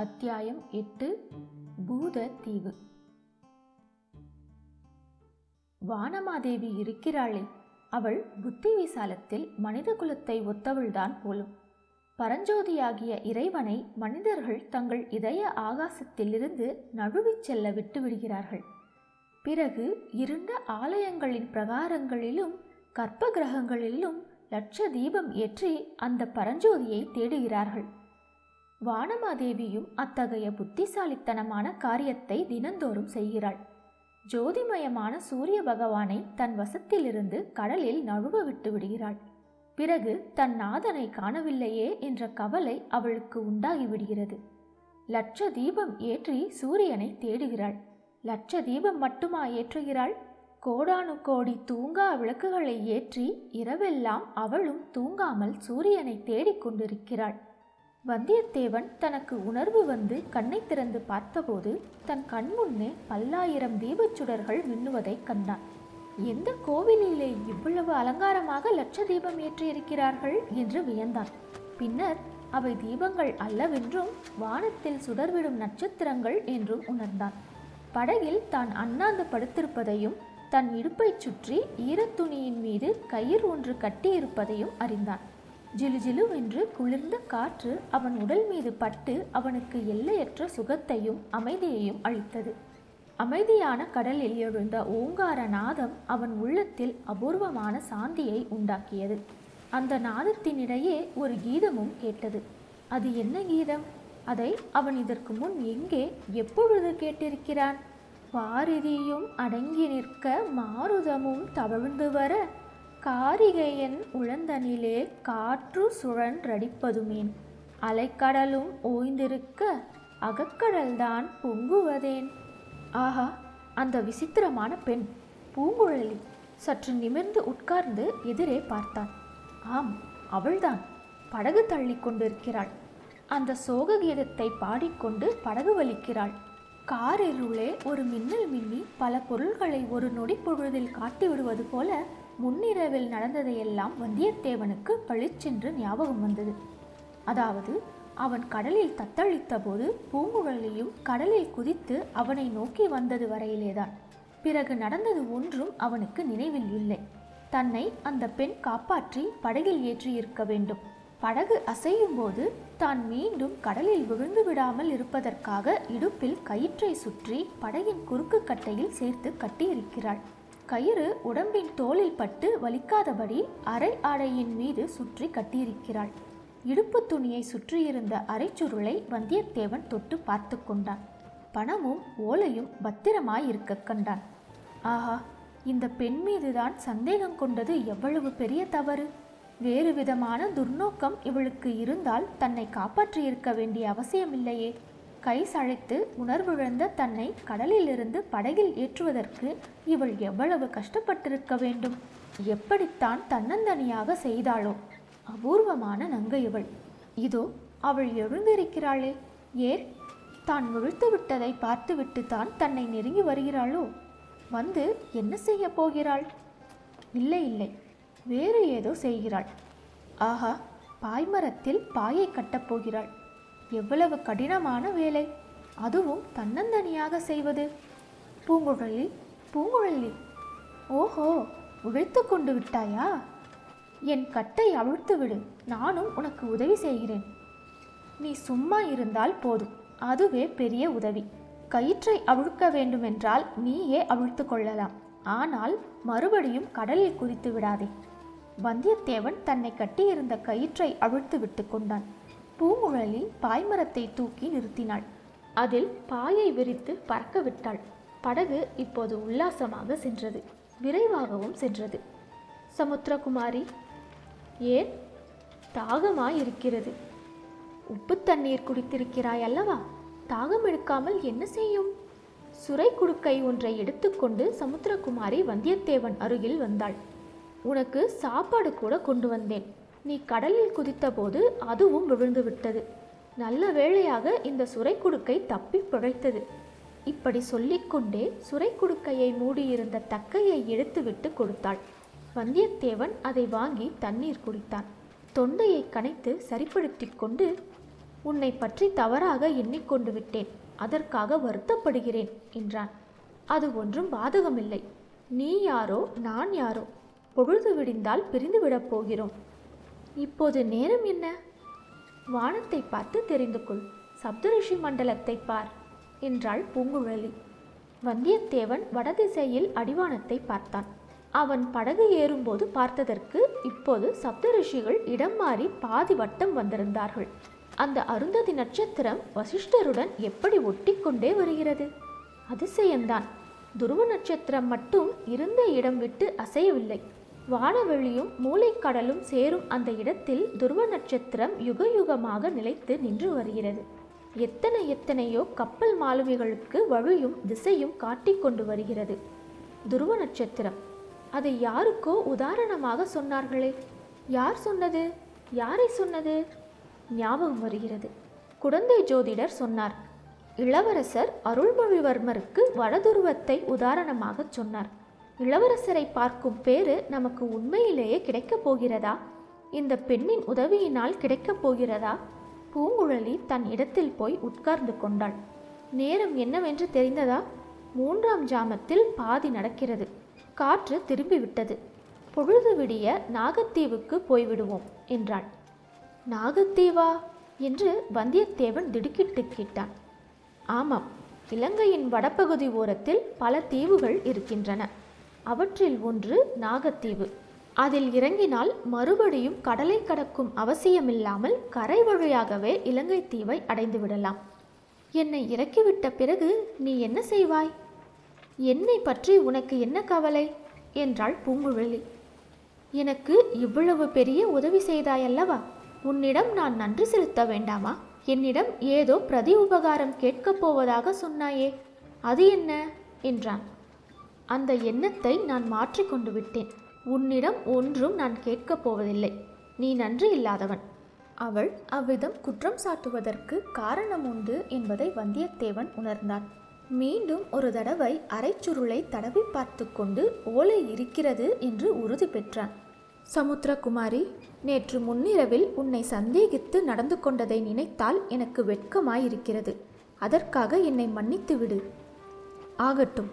அத்தியாயம் எட்டு பூத தீவு வானமாதேவி இருக்கிறாளே அவள் புத்தி விசாலத்தில் மனித குலத்தை ஒத்தவள்தான் போலும். பரஞ்சோதியாகிய இறைவனை மனிதர்கள் தங்கள் இதய ஆகாசத்திலிருந்து நழுவிச் செல்ல விட்டு விடுகிறார்கள். பிறகு இருண்ட ஆலயங்களின் பிரகாரங்களிலும் கற்ப கிரகங்களிலும் லட்ச தீபம் ஏற்றி அந்த பரஞ்சோதியை தேடுகிறார்கள். வானமாதேவியும் அத்தகைய புத்திசாலித்தனமான காரியத்தை தினந்தோறும் செய்கிறாள். ஜோதிமயமான சூரிய பகவானை தன் வசத்திலிருந்து கடலில் நழுவ விட்டு விடுகிறாள். பிறகு தன் நாதனை காணவில்லையே என்ற கவலை அவளுக்கு உண்டாகிவிடுகிறது லட்ச தீபம் ஏற்றி சூரியனை தேடுகிறாள். லட்ச தீபம் மட்டுமா ஏற்றுகிறாள்? கோடானு கோடி தூங்கா விளக்குகளை ஏற்றி இரவெல்லாம் அவளும் தூங்காமல் சூரியனை தேடிக் கொண்டிருக்கிறாள். வந்தியத்தேவன் தனக்கு உணர்வு வந்து கண்ணை திறந்து பார்த்தபோது தன் கண்முன்னே பல்லாயிரம் தீபச்சுடர்கள் மின்னுவதைக் கண்டான். எந்த கோவிலிலே இவ்வளவு அலங்காரமாக லட்ச தீபம் ஏற்றியிருக்கிறார்கள் என்று வியந்தான். பின்னர் அவை தீபங்கள் அல்லவென்றும் வானத்தில் சுடர்விடும் நட்சத்திரங்கள் என்றும் உணர்ந்தான். படகில் தான் அண்ணாந்து படுத்திருப்பதையும் தன் இடுப்பைச் சுற்றி ஈரத்துணியின் மீது கயிறு ஒன்று கட்டியிருப்பதையும் அறிந்தான். ஜிலுஜிலுவென்று குளிர்ந்த காற்று அவன் உடல் மீது பட்டு அவனுக்கு எல்லையற்ற சுகத்தையும் அமைதியையும் அளித்தது. அமைதியான கடலில் எழுந்த ஓங்கார நாதம் அவன் உள்ளத்தில் அபூர்வமான சாந்தியை உண்டாக்கியது. அந்த நாதத்தினிடையே ஒரு கீதமும் கேட்டது. அது என்ன கீதம்? அதை அவன் இதற்கு முன் எங்கே எப்பொழுது கேட்டிருக்கிறான்? பாரதியும் அடங்கி நிற்க மாருதமும் தவழ்ந்து வர காரிகையன் உழந்தனிலே காற்று சுழன்றடிப்பதுமேன். அலைக்கடலும் ஓய்ந்திருக்க அகக்கடல்தான் பொங்குவதேன். ஆஹா அந்த விசித்திரமான பெண் பூங்குழலி சற்று நிமிர்ந்து உட்கார்ந்து எதிரே பார்த்தான் ஆம் அவள்தான். படகு தள்ளி கொண்டிருக்கிறாள். அந்த சோக கீதத்தை பாடிக்கொண்டு படகு வலிக்கிறாள். காரிருளே ஒரு மின்னல் மின்னி பல பொருள்களை ஒரு நொடி பொழுதில் காட்டிவிடுவது போல முன்னிரவில் நடந்ததையெல்லாம் வந்தியத்தேவனுக்கு பளிச்சென்று ஞாபகம் வந்தது. அதாவது அவன் கடலில் தத்தளித்த போது பூங்குழலியும் கடலில் குதித்து அவனை நோக்கி வந்தது வரையிலேதான். பிறகு நடந்தது ஒன்றும் அவனுக்கு நினைவில் இல்லை. தன்னை அந்த பெண் காப்பாற்றி படகில் ஏற்றியிருக்க வேண்டும். படகு அசையும் போது தான் மீண்டும் கடலில் விழுந்து விடாமல் இருப்பதற்காக இடுப்பில் கயிற்றை சுற்றி படகின் குறுக்கு கட்டையில் சேர்த்து கட்டியிருக்கிறாள். கயிறு உடம்பின் தோளில் பட்டு வலிக்காதபடி அரை ஆடையின் மீது சுற்றி கட்டியிருக்கிறாள். இடுப்பு துணியை சுற்றியிருந்த அரைச்சுருளை வந்தியத்தேவன் தொட்டு பார்த்து கொண்டான். பணமும் ஓலையும் பத்திரமாய் இருக்க கண்டான். ஆஹா இந்த பெண் மீதுதான் சந்தேகம் கொண்டது எவ்வளவு பெரிய தவறு? வேறு விதமான துர்நோக்கம் இவளுக்கு இருந்தால் தன்னை காப்பாற்றியிருக்க வேண்டிய அவசியமில்லையே. கை சளைத்து உணர்விழந்த தன்னை கடலிலிருந்து படகில் ஏற்றுவதற்கு இவள் எவ்வளவு கஷ்டப்பட்டிருக்க வேண்டும்? எப்படித்தான் தன்னந்தனியாக செய்தாளோ? அபூர்வமான நங்கை இவள். இதோ அவள் எழுந்திருக்கிறாளே. ஏன்? தான் முழுத்து விட்டதை பார்த்துவிட்டு தான் தன்னை நெருங்கி வருகிறாளோ? வந்து என்ன செய்ய போகிறாள்? இல்லை இல்லை. வேறு ஏதோ செய்கிறாள். ஆஹா பாய்மரத்தில் பாயை கட்டப் போகிறாள். எவ்வளவு கடினமான வேலை அதுவும் தன்னந்தனியாக செய்வது. பூங்குழலி பூங்குழலி ஓஹோ உழைத்து கொண்டு விட்டாயா? என் கட்டை அவிழ்த்து விடு நானும் உனக்கு உதவி செய்கிறேன். நீ சும்மா இருந்தால் போதும் அதுவே பெரிய உதவி. கயிற்றை அவிழ்க்க வேண்டுமென்றால் நீயே அவிழ்த்து கொள்ளலாம் ஆனால் மறுபடியும் கடலில் குதித்து விடாதே. வந்தியத்தேவன் தன்னை கட்டியிருந்த கயிற்றை அவிழ்த்து விட்டு கொண்டான். பூங்குழலி பாய்மரத்தை தூக்கி நிறுத்தினாள். அதில் பாயை விரித்து பறக்க விட்டாள் படகு இப்போது உல்லாசமாக சென்றது. விரைவாகவும் சென்றது. சமுத்திரகுமாரி ஏன்? தாகமாய் இருக்கிறது உப்பு தண்ணீர் குடித்திருக்கிறாய் அல்லவா? தாகம் எடுக்காமல் என்ன செய்யும்? சுரை குடுக்கை ஒன்றை எடுத்துக்கொண்டு சமுத்திரகுமாரி வந்தியத்தேவன் அருகில் வந்தாள். உனக்கு சாப்பாடு கூட கொண்டு வந்தேன். நீ கடலில் குதித்தபோது அதுவும் விழுந்து விட்டது நல்ல வேளையாக இந்த சுரை குடுக்கை தப்பி பிழைத்தது. இப்படி சொல்லிக்கொண்டே சுரை குடுக்கையை மூடியிருந்த தக்கையை எடுத்துவிட்டு கொடுத்தாள். வந்தியத்தேவன் அதை வாங்கி தண்ணீர் குடித்தான். தொண்டையை கனைத்து சரிப்படுத்திக் கொண்டு உன்னை பற்றி தவறாக எண்ணிக்கொண்டு விட்டேன். அதற்காக வருத்தப்படுகிறேன் என்றான். அது ஒன்றும் பாதகமில்லை. நீ யாரோ நான் யாரோ? பொழுது விடிந்தால் பிரிந்துவிடப் போகிறோம். இப்போது நேரம் என்ன? வானத்தை பார்த்து தெரிந்து கொள் சப்தரிஷி மண்டலத்தை பார் என்றாள் பூங்குழலி. வந்தியத்தேவன் வடதிசையில் அடிவானத்தை பார்த்தான். அவன் படகு ஏறும்போது பார்த்ததற்கு இப்போது சப்தரிஷிகள் இடம் மாறி பாதி வட்டம் வந்திருந்தார்கள். அந்த அருந்ததி நட்சத்திரம் வசிஷ்டருடன் எப்படி ஒட்டிக்கொண்டே வருகிறது? அதிசயம்தான். துருவ நட்சத்திரம் மட்டும் இருந்த இடம் விட்டு அசையவில்லை. வானவெளியும் மூளைக்கடலும் சேரும் அந்த இடத்தில் துருவ நட்சத்திரம் யுக யுகமாக நிலைத்து நின்று வருகிறது. எத்தனை எத்தனையோ கப்பல் மாலுமிகளுக்கு வழியும் திசையும் காட்டிக் கொண்டு வருகிறது. துருவ நட்சத்திரம். அதை யாருக்கோ உதாரணமாக சொன்னார்களே? யார் சொன்னது? யாரை சொன்னது? ஞாபகம் வருகிறது. குடந்தை ஜோதிடர் சொன்னார். இளவரசர் அருள்மொழிவர்மருக்கு வடதுருவத்தை உதாரணமாகச் சொன்னார். இளவரசரை பார்க்கும் பேறு நமக்கு உண்மையிலேயே கிடைக்கப் போகிறதா? இந்த பெண்ணின் உதவியினால் கிடைக்கப் போகிறதா? பூங்குழலி தன் இடத்தில் போய் உட்கார்ந்து கொண்டாள். நேரம் என்னவென்று தெரிந்ததா? மூன்றாம் ஜாமத்தில் பாதி நடக்கிறது. காற்று திரும்பிவிட்டது. பொழுது விடிய நாகத்தீவுக்கு போய்விடுவோம் என்றாள். நாகத்தீவா? என்று வந்தியத்தேவன் திடுக்கிட்டு கேட்டான். ஆமாம் இலங்கையின் வடபகுதி ஓரத்தில் பல தீவுகள் இருக்கின்றன. அவற்றில் ஒன்று நாகத்தீவு. அதில் இறங்கினால் மறுபடியும் கடலை கடக்கும் அவசியமில்லாமல் கரை வழியாகவே இலங்கை தீவை அடைந்து விடலாம் என்னை இறக்கிவிட்ட பிறகு நீ என்ன செய்வாய்? என்னை பற்றி உனக்கு என்ன கவலை? என்றாள் பூங்குழலி. எனக்கு இவ்வளவு பெரிய உதவி செய்தாயல்லவா? உன்னிடம் நான் நன்றி செலுத்த வேண்டாமா? என்னிடம் ஏதோ பிரதி உபகாரம் கேட்கப் போவதாக சொன்னாயே. அது என்ன? என்றான். அந்த எண்ணத்தை நான் மாற்றிக்கொண்டு விட்டேன். உன்னிடம் ஒன்றும் நான் கேட்கப் போவதில்லை. நீ நன்றி இல்லாதவன். அவள் அவ்விதம் குற்றம் சாட்டுவதற்கு காரணம் உண்டு என்பதை வந்தியத்தேவன் உணர்ந்தான். மீண்டும் ஒரு தடவை அரைச்சுருளை தடவி பார்த்து கொண்டு ஓலை இருக்கிறது என்று உறுதி பெற்றான். சமுத்திரகுமாரி நேற்று முன்னிரவில் உன்னை சந்தேகித்து நடந்து கொண்டதை நினைத்தால் எனக்கு வெட்கமாயிருக்கிறது. அதற்காக என்னை மன்னித்து விடு ஆகட்டும்.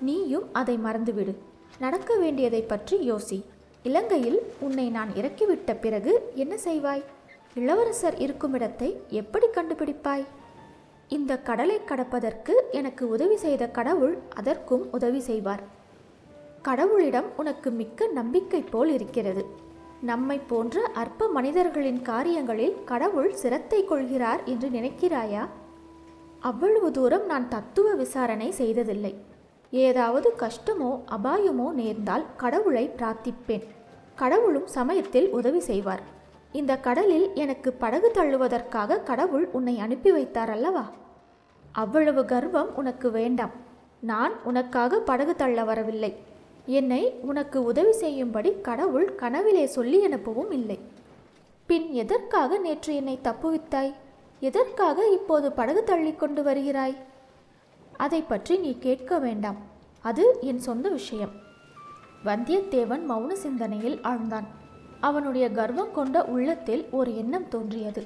நீயும் அதை மறந்துவிடு. நடக்க வேண்டியதை பற்றி யோசி. இலங்கையில் உன்னை நான் இறக்கிவிட்ட பிறகு என்ன செய்வாய்? இளவரசர் இருக்கும் இடத்தை எப்படி கண்டுபிடிப்பாய்? இந்த கடலை கடப்பதற்கு எனக்கு உதவி செய்த கடவுள் அதற்கும் உதவி செய்வார். கடவுளிடம் உனக்கு மிக்க நம்பிக்கை போல் இருக்கிறது. நம்மை போன்ற அற்ப மனிதர்களின் காரியங்களில் கடவுள் சிரத்தை கொள்கிறார் என்று நினைக்கிறாயா? அவ்வளவு தூரம் நான் தத்துவ விசாரணை செய்ததில்லை. ஏதாவது கஷ்டமோ அபாயமோ நேர்ந்தால் கடவுளை பிரார்த்திப்பேன். கடவுளும் சமயத்தில் உதவி செய்வார். இந்த கடலில் எனக்கு படகு தள்ளுவதற்காக கடவுள் உன்னை அனுப்பி வைத்தார் அல்லவா? அவ்வளவு கர்வம் உனக்கு வேண்டாம். நான் உனக்காக படகு தள்ள வரவில்லை. என்னை உனக்கு உதவி செய்யும்படி கடவுள் கனவிலே சொல்லி அனுப்பவும் இல்லை. பின் எதற்காக நேற்று என்னை தப்புவித்தாய்? எதற்காக இப்போது படகு தள்ளி கொண்டு வருகிறாய்? அதை பற்றி நீ கேட்க வேண்டாம். அது என் சொந்த விஷயம். வந்தியத்தேவன் மௌன சிந்தனையில் ஆழ்ந்தான். அவனுடைய கர்வம் கொண்ட உள்ளத்தில் ஒரு எண்ணம் தோன்றியது.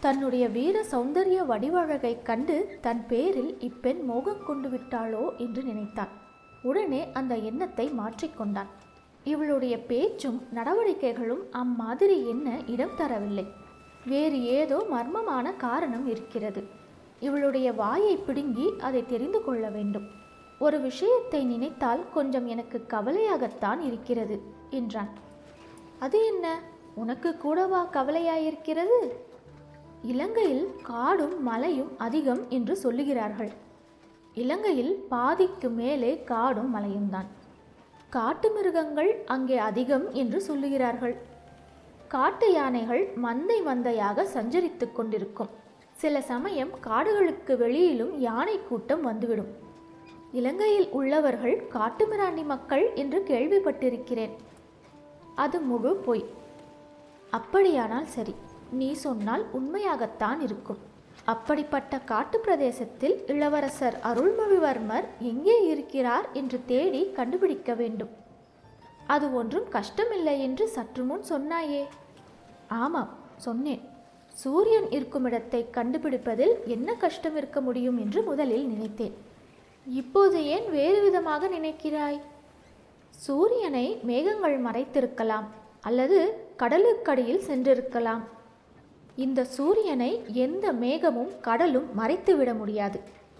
தன்னுடைய வீர சௌந்தரிய வடிவழகைக் கண்டு தன் பேரில் இப்பெண் மோகம் கொண்டு விட்டாளோ என்று நினைத்தான். உடனே அந்த எண்ணத்தை மாற்றிக்கொண்டான் இவளுடைய பேச்சும் நடவடிக்கைகளும் அம்மாதிரி என்ன இடம் தரவில்லை. வேறு ஏதோ மர்மமான காரணம் இருக்கிறது. இவளுடைய வாயை பிடுங்கி அதை தெரிந்து கொள்ள வேண்டும். ஒரு விஷயத்தை நினைத்தால் கொஞ்சம் எனக்கு கவலையாகத்தான் இருக்கிறது என்றான். அது என்ன? உனக்கு கூடவா கவலையாயிருக்கிறது? இலங்கையில் காடும் மலையும் அதிகம் என்று சொல்லுகிறார்கள். இலங்கையில் பாதிக்கு மேலே காடும் மலையும் தான் காட்டு மிருகங்கள் அங்கே அதிகம் என்று சொல்லுகிறார்கள். காட்டு யானைகள் மந்தை மந்தையாக சஞ்சரித்து கொண்டிருக்கும். சில சமயம் காடுகளுக்கு வெளியிலும் யானை கூட்டம் வந்துவிடும். இலங்கையில் உள்ளவர்கள் காட்டுமிராண்டி மக்கள் என்று கேள்விப்பட்டிருக்கிறேன். அது முழு பொய். அப்படியானால் சரி நீ சொன்னால் உண்மையாகத்தான் இருக்கும். அப்படிப்பட்ட காட்டு பிரதேசத்தில் இளவரசர் அருள்மொழிவர்மர் எங்கே இருக்கிறார் என்று தேடி கண்டுபிடிக்க வேண்டும். அது ஒன்றும் கஷ்டமில்லை என்று சற்று முன் சொன்னாயே. ஆமாம் சொன்னேன். சூரியன் இருக்கும் இடத்தை கண்டுபிடிப்பதில் என்ன கஷ்டம் இருக்க முடியும் என்று முதலில் நினைத்தேன். இப்போது ஏன் வேறு விதமாக நினைக்கிறாய்? சூரியனை மேகங்கள் மறைத்திருக்கலாம் அல்லது கடலுக்கடியில் சென்றிருக்கலாம். இந்த சூரியனை எந்த மேகமும் கடலும் மறைத்துவிட முடியாது.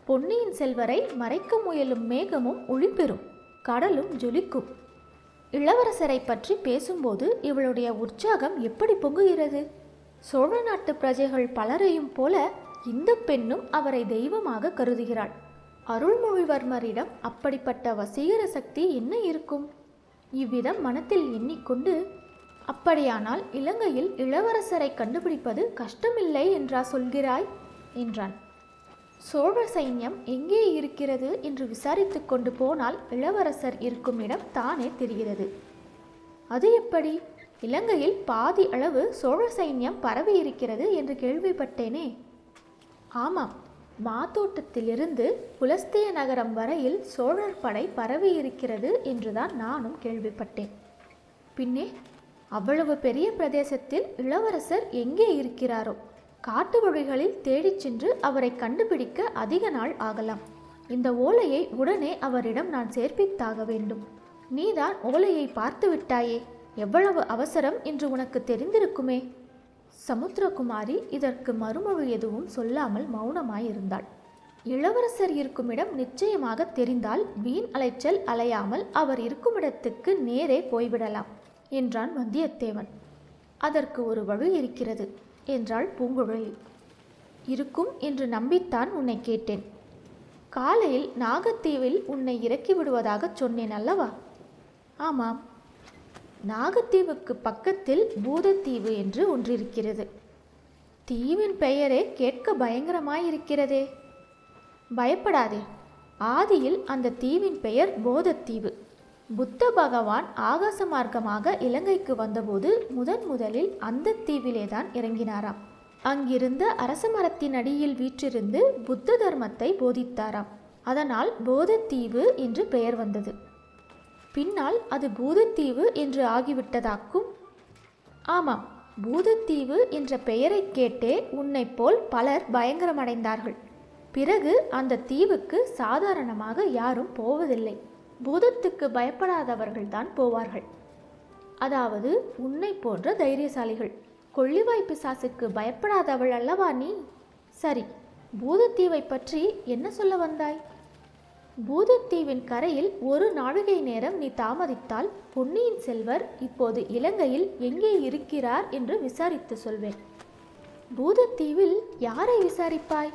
பொன்னியின் செல்வரை மறைக்க முயலும் மேகமும் ஒளிபெறும் கடலும் ஜொலிக்கும். இளவரசரை பற்றி பேசும்போது இவளுடைய உற்சாகம் எப்படி பொங்குகிறது? சோழ நாட்டு பிரஜைகள் பலரையும் போல இந்த பெண்ணும் அவரை தெய்வமாக கருதுகிறாள். அருள்மொழிவர்மரிடம் அப்படிப்பட்ட வசீகர சக்தி என்ன இருக்கும்? இவ்விதம் மனத்தில் எண்ணிக்கொண்டு அப்படியானால் இலங்கையில் இளவரசரை கண்டுபிடிப்பது கஷ்டமில்லை என்றா சொல்கிறாய்? என்றான். சோழ சைன்யம் எங்கே இருக்கிறது? என்று விசாரித்து கொண்டு போனால் இளவரசர் இருக்கும் இடம் தானே தெரிகிறது. அது எப்படி? இலங்கையில் பாதி அளவு சோழ சைன்யம் பரவி இருக்கிறது என்று கேள்விப்பட்டேனே. ஆமாம் மாத்தோட்டத்திலிருந்து புலஸ்தேய நகரம் வரையில் சோழர் படை பரவி இருக்கிறது என்றுதான் நானும் கேள்விப்பட்டேன். பின்னே அவ்வளவு பெரிய பிரதேசத்தில் இளவரசர் எங்கே இருக்கிறாரோ? காட்டு வழிகளில் தேடிச் சென்று அவரை கண்டுபிடிக்க அதிக நாள் ஆகலாம். இந்த ஓலையை உடனே அவரிடம் நான் சேர்ப்பித்தாக வேண்டும். நீதான் ஓலையை பார்த்து விட்டாயே. எவ்வளவு அவசரம் என்று உனக்கு தெரிந்திருக்குமே? சமுத்திரகுமாரி இதற்கு மறுமொழி எதுவும் சொல்லாமல் மௌனமாயிருந்தாள். இளவரசர் இருக்குமிடம் நிச்சயமாக தெரிந்தால் வீண் அலைச்சல் அலையாமல் அவர் இருக்குமிடத்துக்கு நேரே போய்விடலாம் என்றான் வந்தியத்தேவன். அதற்கு ஒரு வழி இருக்கிறது என்றாள் பூங்குழலி. இருக்கும் என்று நம்பித்தான் உன்னை கேட்டேன். காலையில் நாகத்தீவில் உன்னை இறக்கி விடுவதாகச் சொன்னேன் அல்லவா? ஆமாம் நாகத்தீவுக்கு பக்கத்தில் பூதத்தீவு என்று ஒன்றிருக்கிறது. தீவின் பெயரே கேட்க பயங்கரமாயிருக்கிறதே. பயப்படாதே. ஆதியில் அந்த தீவின் பெயர் போதத்தீவு. புத்த பகவான் ஆகாச மார்க்கமாக இலங்கைக்கு வந்தபோது முதன் முதலில் அந்த தீவிலேதான் இறங்கினாராம். அங்கிருந்த அரச மரத்தின் அடியில் வீற்றிருந்து புத்த தர்மத்தை போதித்தாராம். அதனால் போதத்தீவு என்று பெயர் வந்தது. பின்னால் அது பூதத்தீவு என்று ஆகிவிட்டதாக்கும். ஆமாம் பூதத்தீவு என்ற பெயரை கேட்டே உன்னை போல் பலர் பயங்கரமடைந்தார்கள். பிறகு அந்த தீவுக்கு சாதாரணமாக யாரும் போவதில்லை. பூதத்துக்கு பயப்படாதவர்கள்தான் போவார்கள். அதாவது உன்னை போன்ற தைரியசாலிகள். கொள்ளிவாய் பிசாசுக்கு பயப்படாதவள் அல்லவா நீ? சரி பூதத்தீவை பற்றி என்ன சொல்ல வந்தாய்? பூதத்தீவின் கரையில் ஒரு நாழிகை நேரம் நீ தாமதித்தால் பொன்னியின் செல்வர் இப்போது இலங்கையில் எங்கே இருக்கிறார் என்று விசாரித்து சொல்வேன். பூதத்தீவில் யாரை விசாரிப்பாய்?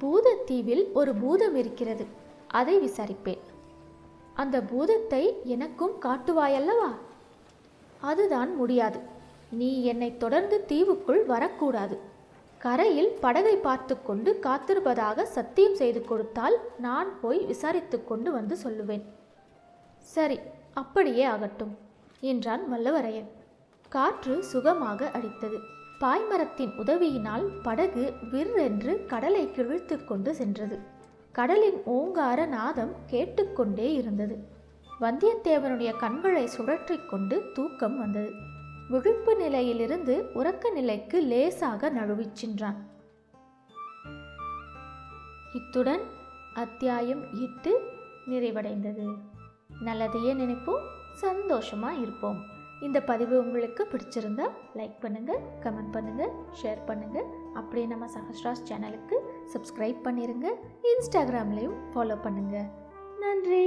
பூதத்தீவில் ஒரு பூதம் இருக்கிறது அதை விசாரிப்பேன். அந்த பூதத்தை எனக்கும் காட்டுவாயல்லவா? அதுதான் முடியாது. நீ என்னை தொடர்ந்து தீவுக்குள் வரக்கூடாது. கரையில் படகை பார்த்து கொண்டு காத்திருப்பதாக சத்தியம் செய்து கொடுத்தால் நான் போய் விசாரித்து கொண்டு வந்து சொல்லுவேன். சரி அப்படியே ஆகட்டும் என்றான் வல்லவரையன். காற்று சுகமாக அடித்தது. பாய்மரத்தின் உதவியினால் படகு விற்றென்று கடலை கிழித்து கொண்டு சென்றது. கடலின் ஓங்கார நாதம் கேட்டுக்கொண்டே இருந்தது. வந்தியத்தேவனுடைய கண்களை சுழற்றி கொண்டு தூக்கம் வந்தது. விழிப்பு நிலையிலிருந்து உறக்க நிலைக்கு லேசாக நழுவிச் சென்றான். இத்துடன் அத்தியாயம் எட்டு நிறைவடைந்தது. நல்லதையே நினைப்போம் சந்தோஷமாக இருப்போம். இந்த பதிவு உங்களுக்கு பிடிச்சிருந்தா லைக் பண்ணுங்கள் கமெண்ட் பண்ணுங்கள் ஷேர் பண்ணுங்கள் அப்படியே நம்ம சஹஸ்ராஸ் சேனலுக்கு சப்ஸ்கிரைப் பண்ணிடுங்க இன்ஸ்டாகிராம்லேயும் ஃபாலோ பண்ணுங்கள் நன்றி!